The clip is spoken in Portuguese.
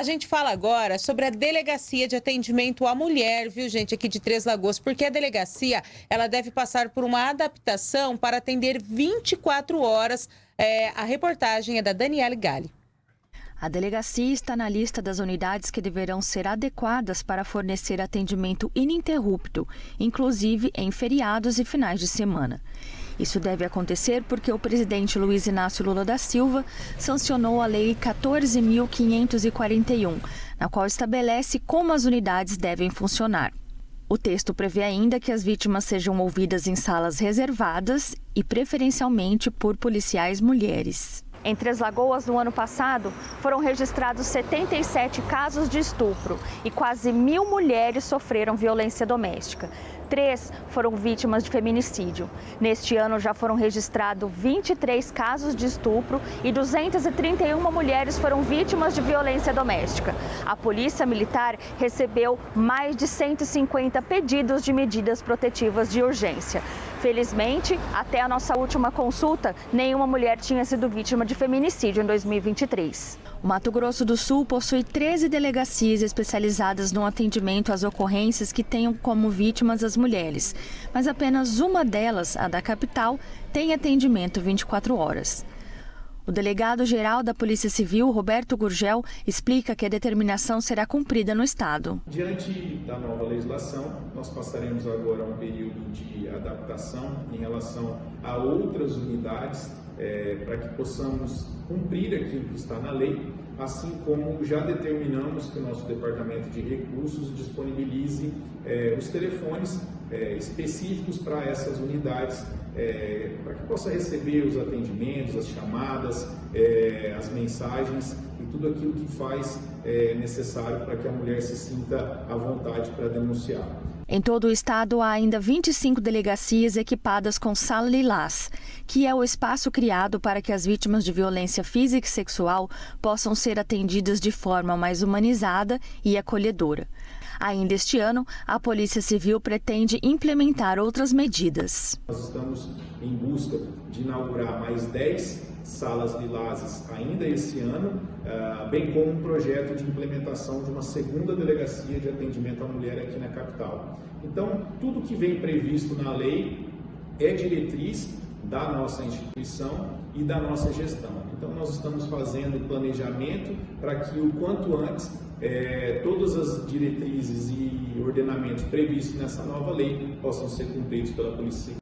A gente fala agora sobre a Delegacia de Atendimento à Mulher, viu, gente, aqui de Três Lagoas, porque a delegacia ela deve passar por uma adaptação para atender 24 horas. É, a reportagem é da Daniela Gali. A delegacia está na lista das unidades que deverão ser adequadas para fornecer atendimento ininterrupto, inclusive em feriados e finais de semana. Isso deve acontecer porque o presidente Luiz Inácio Lula da Silva sancionou a Lei 14.541, na qual estabelece como as unidades devem funcionar. O texto prevê ainda que as vítimas sejam ouvidas em salas reservadas e preferencialmente por policiais mulheres. Em Três Lagoas, no ano passado, foram registrados 77 casos de estupro e quase mil mulheres sofreram violência doméstica. Três foram vítimas de feminicídio. Neste ano já foram registrados 23 casos de estupro e 231 mulheres foram vítimas de violência doméstica. A Polícia Militar recebeu mais de 150 pedidos de medidas protetivas de urgência. Felizmente, até a nossa última consulta, nenhuma mulher tinha sido vítima de feminicídio em 2023. O Mato Grosso do Sul possui 13 delegacias especializadas no atendimento às ocorrências que tenham como vítimas as mulheres, mas apenas uma delas, a da capital, tem atendimento 24 horas. O delegado-geral da Polícia Civil, Roberto Gurgel, explica que a determinação será cumprida no Estado. Diante da nova legislação, nós passaremos agora um período de adaptação em relação a outras unidades é, para que possamos cumprir aquilo que está na lei, assim como já determinamos que o nosso Departamento de Recursos disponibilize é, os telefones é, específicos para essas unidades, é, para que possa receber os atendimentos, as chamadas, é, as mensagens e tudo aquilo que faz é, necessário para que a mulher se sinta à vontade para denunciar. Em todo o estado, há ainda 25 delegacias equipadas com sala lilás, que é o espaço criado para que as vítimas de violência física e sexual possam ser atendidas de forma mais humanizada e acolhedora. Ainda este ano, a Polícia Civil pretende implementar outras medidas. Nós estamos em busca de inaugurar mais 10 salas lilazes ainda esse ano, ah, bem como um projeto de implementação de uma segunda delegacia de atendimento à mulher aqui na capital. Então, tudo que vem previsto na lei é diretriz da nossa instituição e da nossa gestão. Então, nós estamos fazendo planejamento para que o quanto antes é, todas as diretrizes e ordenamentos previstos nessa nova lei possam ser cumpridos pela Polícia.